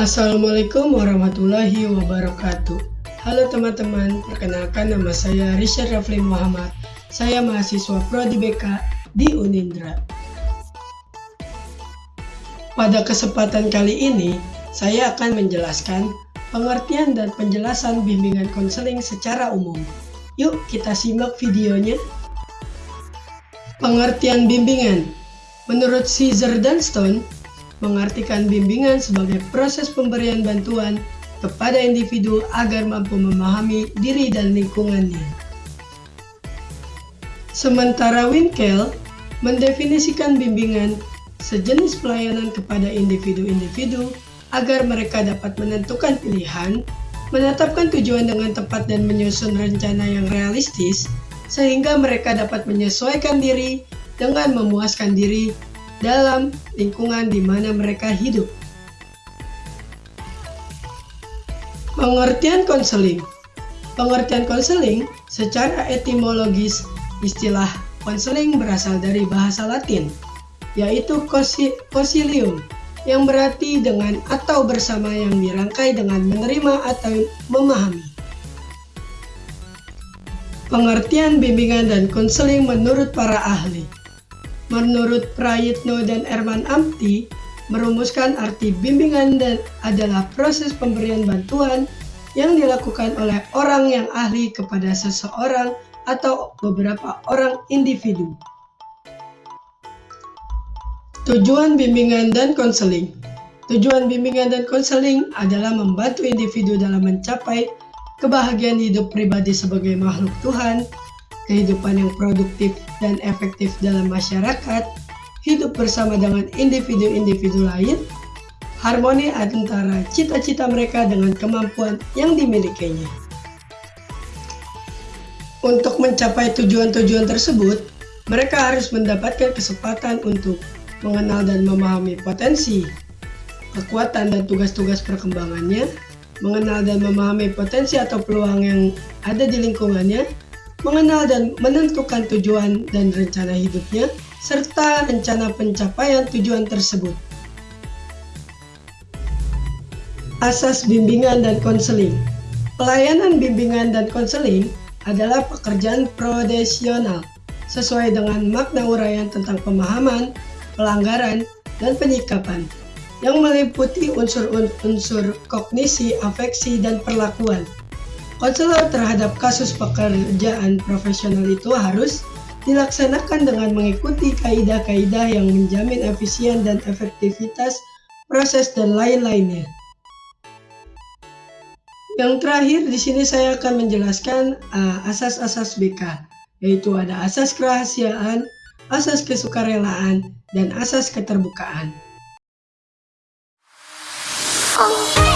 Assalamualaikum warahmatullahi wabarakatuh. Halo teman-teman, perkenalkan nama saya Richard Rafli Muhammad. Saya mahasiswa Prodi BK di Unindra. Pada kesempatan kali ini, saya akan menjelaskan pengertian dan penjelasan bimbingan konseling secara umum. Yuk kita simak videonya. Pengertian bimbingan Menurut Caesar Dunston, mengartikan bimbingan sebagai proses pemberian bantuan kepada individu agar mampu memahami diri dan lingkungannya. Sementara Winkel mendefinisikan bimbingan sejenis pelayanan kepada individu-individu agar mereka dapat menentukan pilihan, menetapkan tujuan dengan tepat dan menyusun rencana yang realistis, sehingga mereka dapat menyesuaikan diri dengan memuaskan diri dalam lingkungan di mana mereka hidup. Pengertian konseling Pengertian konseling secara etimologis istilah konseling berasal dari bahasa Latin, yaitu consilium, yang berarti dengan atau bersama yang dirangkai dengan menerima atau memahami. Pengertian bimbingan dan konseling menurut para ahli Menurut Prayitno dan Erman Amti, merumuskan arti bimbingan dan adalah proses pemberian bantuan yang dilakukan oleh orang yang ahli kepada seseorang atau beberapa orang individu. Tujuan bimbingan dan konseling Tujuan bimbingan dan konseling adalah membantu individu dalam mencapai kebahagiaan hidup pribadi sebagai makhluk Tuhan, kehidupan yang produktif dan efektif dalam masyarakat, hidup bersama dengan individu-individu lain, harmoni antara cita-cita mereka dengan kemampuan yang dimilikinya. Untuk mencapai tujuan-tujuan tersebut, mereka harus mendapatkan kesempatan untuk mengenal dan memahami potensi, kekuatan dan tugas-tugas perkembangannya, mengenal dan memahami potensi atau peluang yang ada di lingkungannya, mengenal dan menentukan tujuan dan rencana hidupnya, serta rencana pencapaian tujuan tersebut. Asas bimbingan dan konseling Pelayanan bimbingan dan konseling adalah pekerjaan profesional sesuai dengan makna uraian tentang pemahaman, pelanggaran, dan penyikapan yang meliputi unsur-unsur kognisi, afeksi, dan perlakuan Konselor terhadap kasus pekerjaan profesional itu harus dilaksanakan dengan mengikuti kaidah-kaidah yang menjamin efisien dan efektivitas proses dan lain-lainnya. Yang terakhir di sini saya akan menjelaskan uh, asas-asas uh, BK, yaitu ada asas kerahasiaan, asas kesukarelaan, dan asas keterbukaan. Oh.